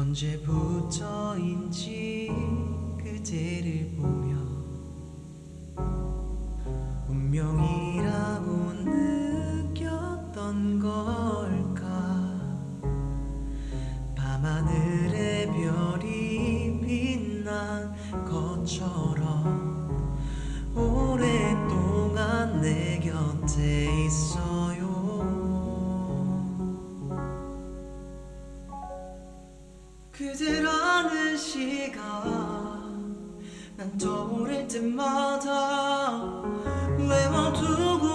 언제부터인지 그대를 보며 운명이라고 느꼈던 걸까? 밤하늘의 별이 빛난 것처럼 오랫동안 내 곁에 있어요 그대라는 시간. 난 떠오를 때마다 외워두고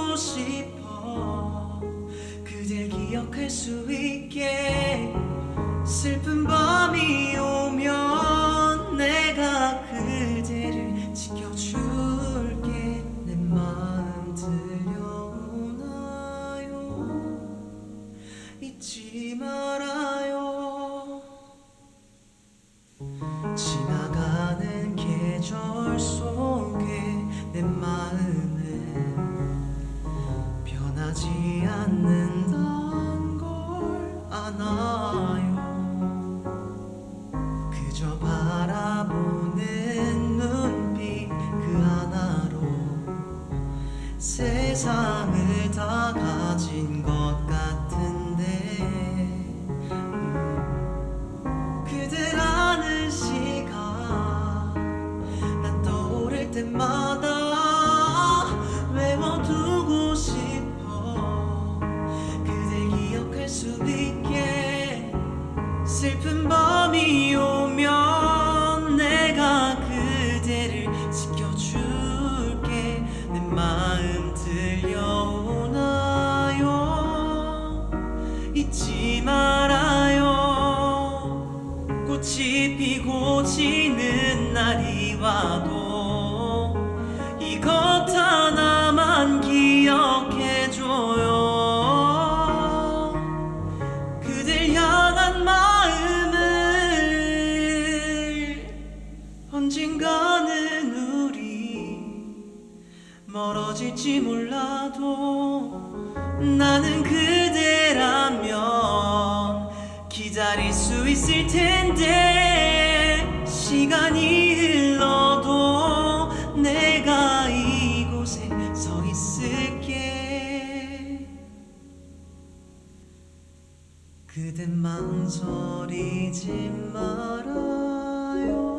때마다 외워두고 싶어. 그댈 기억할 수 있게 슬픈 밤이 오면 내가 그대를 지켜줄게. 내 마음 들려오나요? 잊지 말아요. 꽃이 피고 지는 날이 와도 이 것 하나만 기억해줘요. 그댈 향한 마음을 언젠가는 우리 멀어질지 몰라도 나는 그대라면 기다릴 수 있을 텐데 시간이 흘러도 내가 그댄 망설이지 말아요.